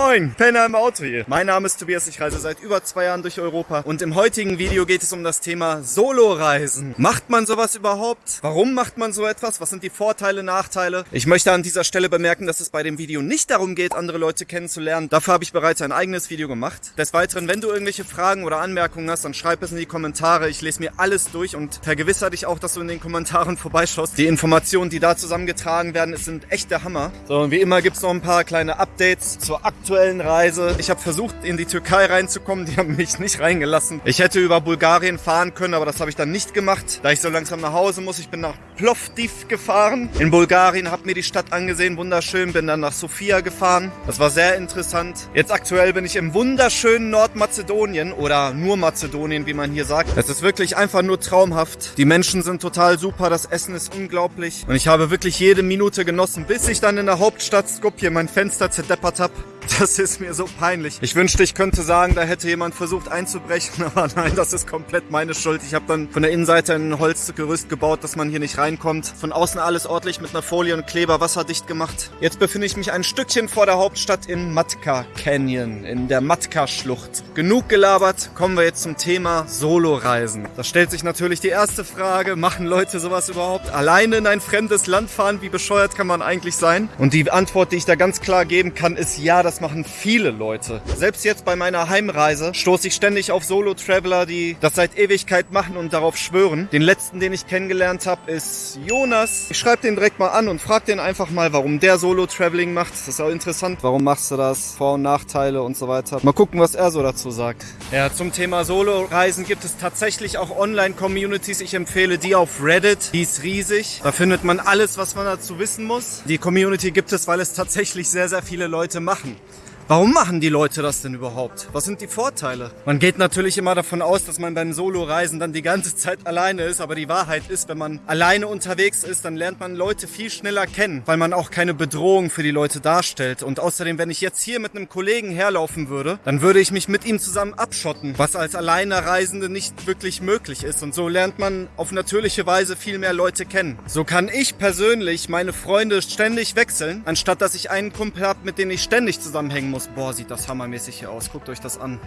Moin, Penner im Auto hier. Mein Name ist Tobias, ich reise seit über zwei Jahren durch Europa und im heutigen Video geht es um das Thema Solo-Reisen. Macht man sowas überhaupt? Warum macht man so etwas? Was sind die Vorteile, Nachteile? Ich möchte an dieser Stelle bemerken, dass es bei dem Video nicht darum geht, andere Leute kennenzulernen. Dafür habe ich bereits ein eigenes Video gemacht. Des Weiteren, wenn du irgendwelche Fragen oder Anmerkungen hast, dann schreib es in die Kommentare. Ich lese mir alles durch und vergewissere dich auch, dass du in den Kommentaren vorbeischaust. Die Informationen, die da zusammengetragen werden, sind echt der Hammer. So, und wie immer gibt es noch ein paar kleine Updates zur aktuellen aktuellen Reise. Ich habe versucht, in die Türkei reinzukommen. Die haben mich nicht reingelassen. Ich hätte über Bulgarien fahren können, aber das habe ich dann nicht gemacht, da ich so langsam nach Hause muss. Ich bin nach Plovdiv gefahren. In Bulgarien, habe mir die Stadt angesehen, wunderschön. Bin dann nach Sofia gefahren. Das war sehr interessant. Jetzt aktuell bin ich im wunderschönen Nordmazedonien oder nur Mazedonien, wie man hier sagt. Es ist wirklich einfach nur traumhaft. Die Menschen sind total super, das Essen ist unglaublich. Und ich habe wirklich jede Minute genossen, bis ich dann in der Hauptstadt Skopje mein Fenster zerdeppert habe. Das ist mir so peinlich. Ich wünschte, ich könnte sagen, da hätte jemand versucht einzubrechen, aber nein, das ist komplett meine Schuld. Ich habe dann von der Innenseite ein Holzgerüst gebaut, dass man hier nicht reinkommt. Von außen alles ordentlich mit einer Folie und Kleber wasserdicht gemacht. Jetzt befinde ich mich ein Stückchen vor der Hauptstadt in Matka Canyon, in der Matka-Schlucht. Genug gelabert, kommen wir jetzt zum Thema Solo-Reisen. Da stellt sich natürlich die erste Frage, machen Leute sowas überhaupt? Alleine in ein fremdes Land fahren, wie bescheuert kann man eigentlich sein? Und die Antwort, die ich da ganz klar geben kann, ist ja, das machen viele Leute. Selbst jetzt bei meiner Heimreise stoße ich ständig auf Solo-Traveler, die das seit Ewigkeit machen und darauf schwören. Den letzten, den ich kennengelernt habe, ist Jonas. Ich schreibe den direkt mal an und frage den einfach mal, warum der Solo-Traveling macht. Das ist auch interessant. Warum machst du das? Vor- und Nachteile und so weiter. Mal gucken, was er so dazu sagt. Ja, zum Thema Solo-Reisen gibt es tatsächlich auch Online-Communities. Ich empfehle die auf Reddit. Die ist riesig. Da findet man alles, was man dazu wissen muss. Die Community gibt es, weil es tatsächlich sehr, sehr viele Leute machen. Warum machen die Leute das denn überhaupt? Was sind die Vorteile? Man geht natürlich immer davon aus, dass man beim Solo-Reisen dann die ganze Zeit alleine ist, aber die Wahrheit ist, wenn man alleine unterwegs ist, dann lernt man Leute viel schneller kennen, weil man auch keine Bedrohung für die Leute darstellt. Und außerdem, wenn ich jetzt hier mit einem Kollegen herlaufen würde, dann würde ich mich mit ihm zusammen abschotten, was als alleine Reisende nicht wirklich möglich ist. Und so lernt man auf natürliche Weise viel mehr Leute kennen. So kann ich persönlich meine Freunde ständig wechseln, anstatt dass ich einen Kumpel habe, mit dem ich ständig zusammenhängen muss muss. Boah, sieht das hammermäßig hier aus. Guckt euch das an.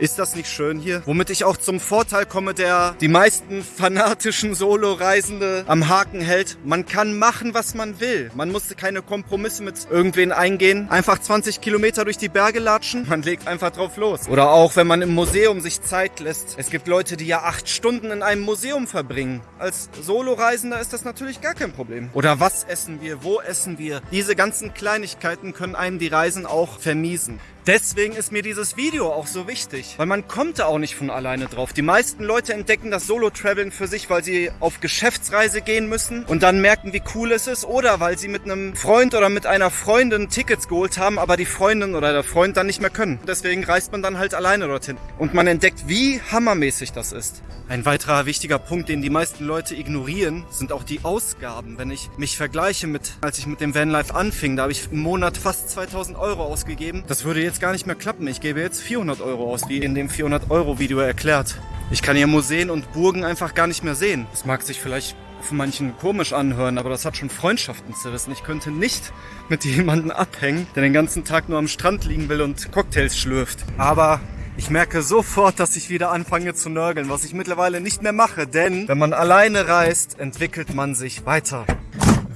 Ist das nicht schön hier? Womit ich auch zum Vorteil komme, der die meisten fanatischen Solo-Reisende am Haken hält. Man kann machen, was man will. Man musste keine Kompromisse mit irgendwen eingehen. Einfach 20 Kilometer durch die Berge latschen. Man legt einfach drauf los. Oder auch, wenn man im Museum sich Zeit lässt. Es gibt Leute, die ja acht Stunden in einem Museum verbringen. Als Solo-Reisender ist das natürlich gar kein Problem. Oder was essen wir? Wo essen wir? Diese ganzen Kleinigkeiten können einem die Reisen auch vermiesen. Deswegen ist mir dieses Video auch so wichtig, weil man kommt da auch nicht von alleine drauf. Die meisten Leute entdecken das Solo-Traveln für sich, weil sie auf Geschäftsreise gehen müssen und dann merken, wie cool es ist oder weil sie mit einem Freund oder mit einer Freundin Tickets geholt haben, aber die Freundin oder der Freund dann nicht mehr können. Deswegen reist man dann halt alleine dorthin und man entdeckt, wie hammermäßig das ist. Ein weiterer wichtiger Punkt, den die meisten Leute ignorieren, sind auch die Ausgaben. Wenn ich mich vergleiche mit, als ich mit dem Vanlife anfing, da habe ich im Monat fast 2000 Euro ausgegeben. Das würde jetzt gar nicht mehr klappen. Ich gebe jetzt 400 Euro aus, wie in dem 400 Euro Video erklärt. Ich kann hier Museen und Burgen einfach gar nicht mehr sehen. Das mag sich vielleicht für manchen komisch anhören, aber das hat schon Freundschaften zerrissen. Ich könnte nicht mit jemandem abhängen, der den ganzen Tag nur am Strand liegen will und Cocktails schlürft. Aber ich merke sofort, dass ich wieder anfange zu nörgeln, was ich mittlerweile nicht mehr mache, denn wenn man alleine reist, entwickelt man sich weiter.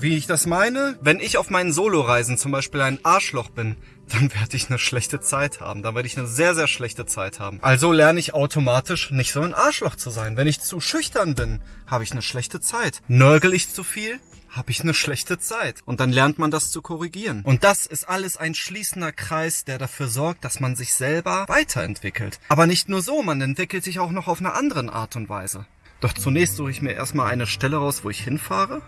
Wie ich das meine? Wenn ich auf meinen Soloreisen zum Beispiel ein Arschloch bin, dann werde ich eine schlechte Zeit haben. Dann werde ich eine sehr, sehr schlechte Zeit haben. Also lerne ich automatisch nicht so ein Arschloch zu sein. Wenn ich zu schüchtern bin, habe ich eine schlechte Zeit. Nörgel ich zu viel, habe ich eine schlechte Zeit. Und dann lernt man das zu korrigieren. Und das ist alles ein schließender Kreis, der dafür sorgt, dass man sich selber weiterentwickelt. Aber nicht nur so, man entwickelt sich auch noch auf eine andere Art und Weise. Doch zunächst suche ich mir erstmal eine Stelle raus, wo ich hinfahre.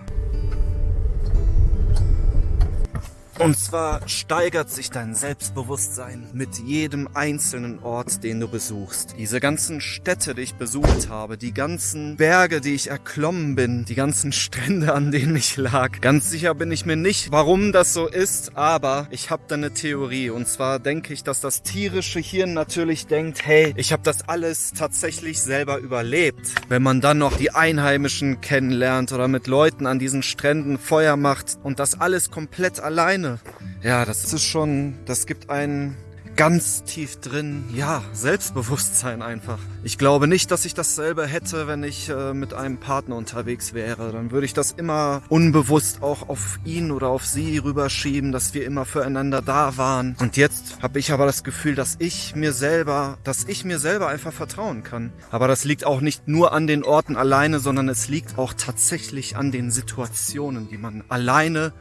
Und zwar steigert sich dein Selbstbewusstsein mit jedem einzelnen Ort, den du besuchst. Diese ganzen Städte, die ich besucht habe, die ganzen Berge, die ich erklommen bin, die ganzen Strände, an denen ich lag. Ganz sicher bin ich mir nicht, warum das so ist, aber ich habe da eine Theorie. Und zwar denke ich, dass das tierische Hirn natürlich denkt, hey, ich habe das alles tatsächlich selber überlebt. Wenn man dann noch die Einheimischen kennenlernt oder mit Leuten an diesen Stränden Feuer macht und das alles komplett alleine alleine. Ja, das ist schon, das gibt einen ganz tief drin, ja, Selbstbewusstsein einfach. Ich glaube nicht, dass ich dasselbe hätte, wenn ich äh, mit einem Partner unterwegs wäre. Dann würde ich das immer unbewusst auch auf ihn oder auf sie rüberschieben, dass wir immer füreinander da waren. Und jetzt habe ich aber das Gefühl, dass ich mir selber, dass ich mir selber einfach vertrauen kann. Aber das liegt auch nicht nur an den Orten alleine, sondern es liegt auch tatsächlich an den Situationen, die man alleine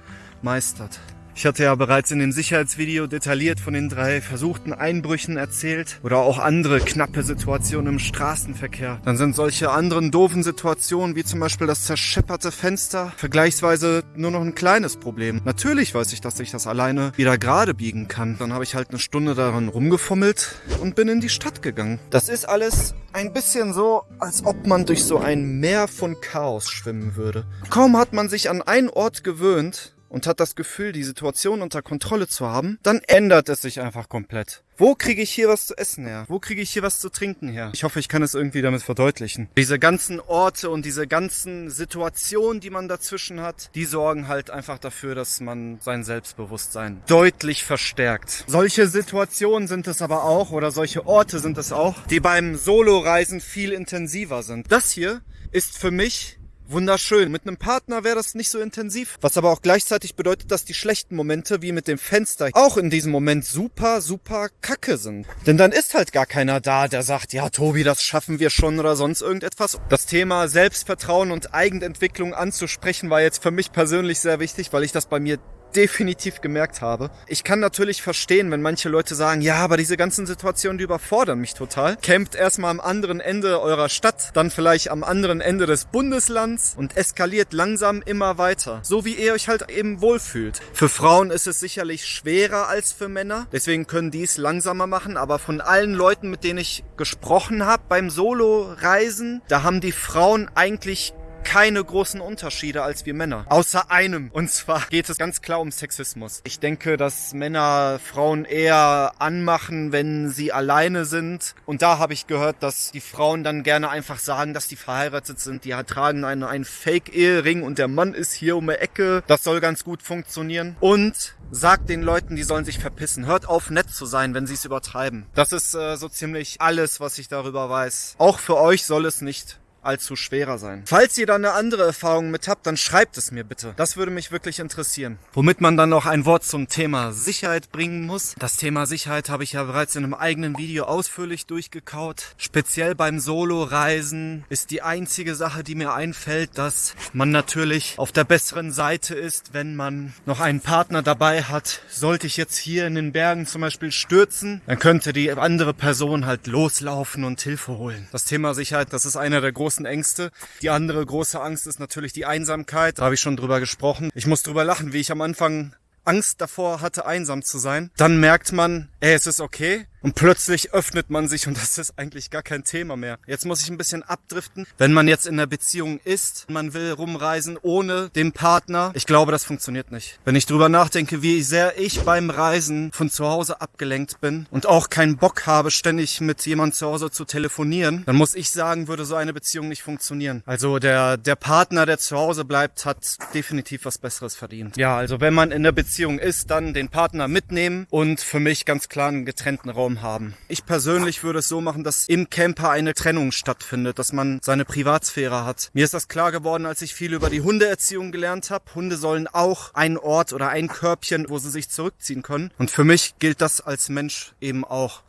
meistert. Ich hatte ja bereits in dem Sicherheitsvideo detailliert von den drei versuchten Einbrüchen erzählt oder auch andere knappe Situationen im Straßenverkehr. Dann sind solche anderen doofen Situationen wie zum Beispiel das zerschepperte Fenster vergleichsweise nur noch ein kleines Problem. Natürlich weiß ich, dass ich das alleine wieder gerade biegen kann. Dann habe ich halt eine Stunde daran rumgefummelt und bin in die Stadt gegangen. Das ist alles ein bisschen so, als ob man durch so ein Meer von Chaos schwimmen würde. Kaum hat man sich an einen Ort gewöhnt, und hat das Gefühl, die Situation unter Kontrolle zu haben, dann ändert es sich einfach komplett. Wo kriege ich hier was zu essen her? Wo kriege ich hier was zu trinken her? Ich hoffe, ich kann es irgendwie damit verdeutlichen. Diese ganzen Orte und diese ganzen Situationen, die man dazwischen hat, die sorgen halt einfach dafür, dass man sein Selbstbewusstsein deutlich verstärkt. Solche Situationen sind es aber auch oder solche Orte sind es auch, die beim Soloreisen viel intensiver sind. Das hier ist für mich wunderschön. Mit einem Partner wäre das nicht so intensiv. Was aber auch gleichzeitig bedeutet, dass die schlechten Momente, wie mit dem Fenster, auch in diesem Moment super, super kacke sind. Denn dann ist halt gar keiner da, der sagt, ja, Tobi, das schaffen wir schon oder sonst irgendetwas. Das Thema Selbstvertrauen und Eigenentwicklung anzusprechen war jetzt für mich persönlich sehr wichtig, weil ich das bei mir definitiv gemerkt habe. Ich kann natürlich verstehen, wenn manche Leute sagen, ja, aber diese ganzen Situationen, die überfordern mich total. Campt erstmal am anderen Ende eurer Stadt, dann vielleicht am anderen Ende des Bundeslands und eskaliert langsam immer weiter. So wie ihr euch halt eben wohlfühlt. Für Frauen ist es sicherlich schwerer als für Männer. Deswegen können die es langsamer machen. Aber von allen Leuten, mit denen ich gesprochen habe beim Solo-Reisen, da haben die Frauen eigentlich keine großen Unterschiede als wir Männer. Außer einem. Und zwar geht es ganz klar um Sexismus. Ich denke, dass Männer Frauen eher anmachen, wenn sie alleine sind. Und da habe ich gehört, dass die Frauen dann gerne einfach sagen, dass die verheiratet sind. Die tragen einen, einen Fake-Ehering und der Mann ist hier um die Ecke. Das soll ganz gut funktionieren. Und sagt den Leuten, die sollen sich verpissen. Hört auf, nett zu sein, wenn sie es übertreiben. Das ist äh, so ziemlich alles, was ich darüber weiß. Auch für euch soll es nicht allzu schwerer sein. Falls ihr da eine andere Erfahrung mit habt, dann schreibt es mir bitte. Das würde mich wirklich interessieren. Womit man dann noch ein Wort zum Thema Sicherheit bringen muss. Das Thema Sicherheit habe ich ja bereits in einem eigenen Video ausführlich durchgekaut. Speziell beim Solo-Reisen ist die einzige Sache, die mir einfällt, dass man natürlich auf der besseren Seite ist, wenn man noch einen Partner dabei hat. Sollte ich jetzt hier in den Bergen zum Beispiel stürzen, dann könnte die andere Person halt loslaufen und Hilfe holen. Das Thema Sicherheit, das ist einer der großen großen Ängste. Die andere große Angst ist natürlich die Einsamkeit. Da habe ich schon drüber gesprochen. Ich muss drüber lachen, wie ich am Anfang Angst davor hatte, einsam zu sein. Dann merkt man, ey, es ist okay. Und plötzlich öffnet man sich und das ist eigentlich gar kein Thema mehr. Jetzt muss ich ein bisschen abdriften. Wenn man jetzt in einer Beziehung ist, man will rumreisen ohne den Partner, ich glaube, das funktioniert nicht. Wenn ich drüber nachdenke, wie sehr ich beim Reisen von zu Hause abgelenkt bin und auch keinen Bock habe, ständig mit jemandem zu Hause zu telefonieren, dann muss ich sagen, würde so eine Beziehung nicht funktionieren. Also der, der Partner, der zu Hause bleibt, hat definitiv was Besseres verdient. Ja, also wenn man in der Beziehung ist, dann den Partner mitnehmen und für mich ganz klar einen getrennten Raum Raum haben. Ich persönlich würde es so machen, dass im Camper eine Trennung stattfindet, dass man seine Privatsphäre hat. Mir ist das klar geworden, als ich viel über die Hundeerziehung gelernt habe. Hunde sollen auch einen Ort oder ein Körbchen, wo sie sich zurückziehen können. Und für mich gilt das als Mensch eben auch.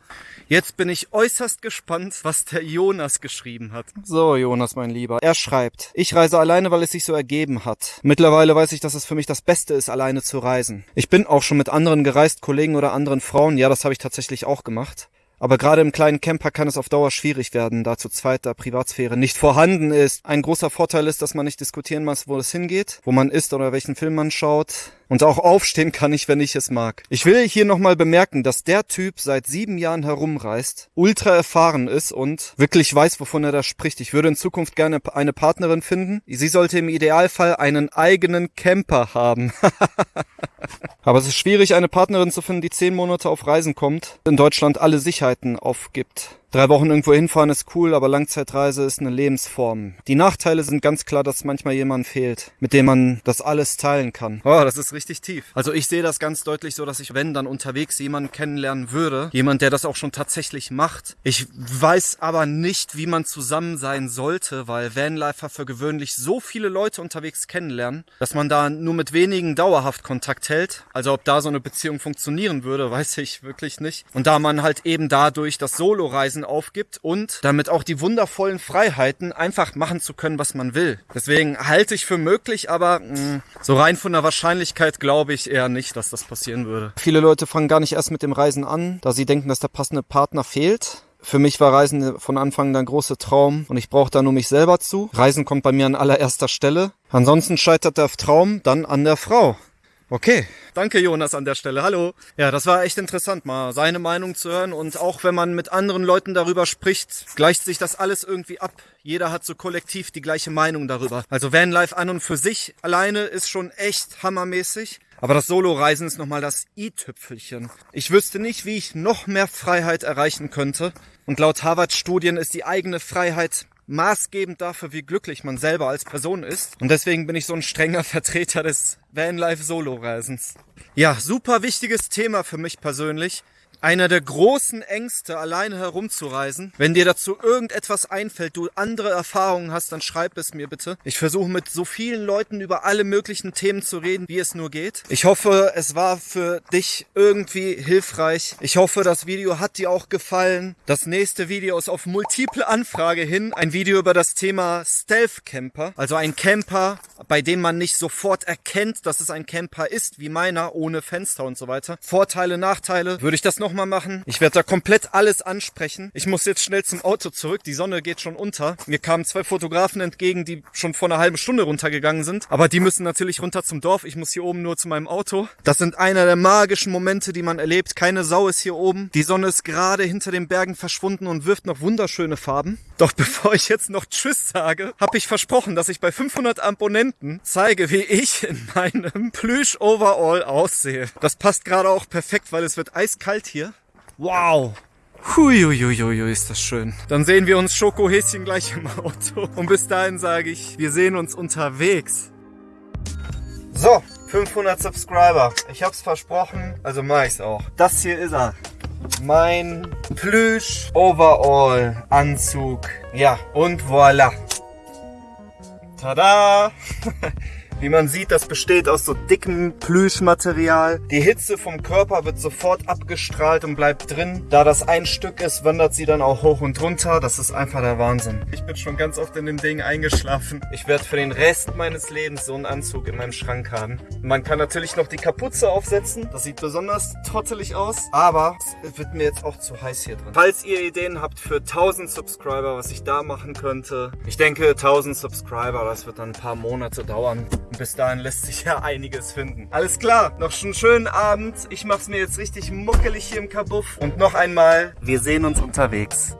Jetzt bin ich äußerst gespannt, was der Jonas geschrieben hat. So, Jonas, mein Lieber. Er schreibt, ich reise alleine, weil es sich so ergeben hat. Mittlerweile weiß ich, dass es für mich das Beste ist, alleine zu reisen. Ich bin auch schon mit anderen gereist, Kollegen oder anderen Frauen. Ja, das habe ich tatsächlich auch gemacht. Aber gerade im kleinen Camper kann es auf Dauer schwierig werden, da zu zweit da Privatsphäre nicht vorhanden ist. Ein großer Vorteil ist, dass man nicht diskutieren muss, wo es hingeht, wo man ist oder welchen Film man schaut. Und auch aufstehen kann ich, wenn ich es mag. Ich will hier nochmal bemerken, dass der Typ seit sieben Jahren herumreist, ultra erfahren ist und wirklich weiß, wovon er da spricht. Ich würde in Zukunft gerne eine Partnerin finden. Sie sollte im Idealfall einen eigenen Camper haben. Aber es ist schwierig, eine Partnerin zu finden, die zehn Monate auf Reisen kommt, in Deutschland alle Sicherheiten aufgibt. Drei Wochen irgendwo hinfahren ist cool, aber Langzeitreise ist eine Lebensform. Die Nachteile sind ganz klar, dass manchmal jemand fehlt, mit dem man das alles teilen kann. Oh, das ist richtig tief. Also ich sehe das ganz deutlich so, dass ich, wenn dann unterwegs jemanden kennenlernen würde, jemand, der das auch schon tatsächlich macht. Ich weiß aber nicht, wie man zusammen sein sollte, weil Vanlifer für gewöhnlich so viele Leute unterwegs kennenlernen, dass man da nur mit wenigen dauerhaft Kontakt hält. Also ob da so eine Beziehung funktionieren würde, weiß ich wirklich nicht. Und da man halt eben dadurch das Solo-Reisen aufgibt und damit auch die wundervollen Freiheiten einfach machen zu können, was man will. Deswegen halte ich für möglich, aber mh, mm, so rein von der Wahrscheinlichkeit glaube ich eher nicht, dass das passieren würde. Viele Leute fangen gar nicht erst mit dem Reisen an, da sie denken, dass der passende Partner fehlt. Für mich war Reisen von Anfang an ein großer Traum und ich brauche da nur mich selber zu. Reisen kommt bei mir an allererster Stelle. Ansonsten scheitert der Traum dann an der Frau. Okay, danke Jonas an der Stelle. Hallo. Ja, das war echt interessant, mal seine Meinung zu hören. Und auch wenn man mit anderen Leuten darüber spricht, gleicht sich das alles irgendwie ab. Jeder hat so kollektiv die gleiche Meinung darüber. Also Vanlife an und für sich alleine ist schon echt hammermäßig. Aber das Solo-Reisen ist nochmal das i-Tüpfelchen. Ich wüsste nicht, wie ich noch mehr Freiheit erreichen könnte. Und laut Harvard-Studien ist die eigene Freiheit maßgebend dafür, wie glücklich man selber als Person ist. Und deswegen bin ich so ein strenger Vertreter des Vanlife-Solo-Reisens. Ja, super wichtiges Thema für mich persönlich einer der großen Ängste, alleine herumzureisen. Wenn dir dazu irgendetwas einfällt, du andere Erfahrungen hast, dann schreib es mir bitte. Ich versuche mit so vielen Leuten über alle möglichen Themen zu reden, wie es nur geht. Ich hoffe, es war für dich irgendwie hilfreich. Ich hoffe, das Video hat dir auch gefallen. Das nächste Video ist auf multiple Anfrage hin. Ein Video über das Thema Stealth Camper. Also ein Camper, bei dem man nicht sofort erkennt, dass es ein Camper ist, wie meiner, ohne Fenster und so weiter. Vorteile, Nachteile. Würde ich das noch nochmal machen. Ich werde da komplett alles ansprechen. Ich muss jetzt schnell zum Auto zurück. Die Sonne geht schon unter. Mir kamen zwei Fotografen entgegen, die schon vor einer halben Stunde runtergegangen sind. Aber die müssen natürlich runter zum Dorf. Ich muss hier oben nur zu meinem Auto. Das sind einer der magischen Momente, die man erlebt. Keine Sau ist hier oben. Die Sonne ist gerade hinter den Bergen verschwunden und wirft noch wunderschöne Farben. Doch bevor ich jetzt noch Tschüss sage, habe ich versprochen, dass ich bei 500 Abonnenten zeige, wie ich in meinem Plüsch-Overall aussehe. Das passt gerade auch perfekt, weil es wird eiskalt hier. Wow. Huiuiuiui, ist das schön. Dann sehen wir uns Schokohäschen gleich im Auto. Und bis dahin sage ich, wir sehen uns unterwegs. So, 500 Subscriber. Ich hab's versprochen, also mach ich's auch. Das hier ist er. Mein Plüsch Overall Anzug. Ja, und voilà. Tada! Wie man sieht, das besteht aus so dickem Plüschmaterial. Die Hitze vom Körper wird sofort abgestrahlt und bleibt drin. Da das ein Stück ist, wandert sie dann auch hoch und runter. Das ist einfach der Wahnsinn. Ich bin schon ganz oft in dem Ding eingeschlafen. Ich werde für den Rest meines Lebens so einen Anzug in meinem Schrank haben. Man kann natürlich noch die Kapuze aufsetzen. Das sieht besonders trottelig aus. Aber es wird mir jetzt auch zu heiß hier drin. Falls ihr Ideen habt für 1000 Subscriber, was ich da machen könnte. Ich denke 1000 Subscriber, das wird dann ein paar Monate dauern. Bis dahin lässt sich ja einiges finden. Alles klar, noch einen schönen Abend. Ich mach's mir jetzt richtig muckelig hier im Kabuff. Und noch einmal, wir sehen uns unterwegs.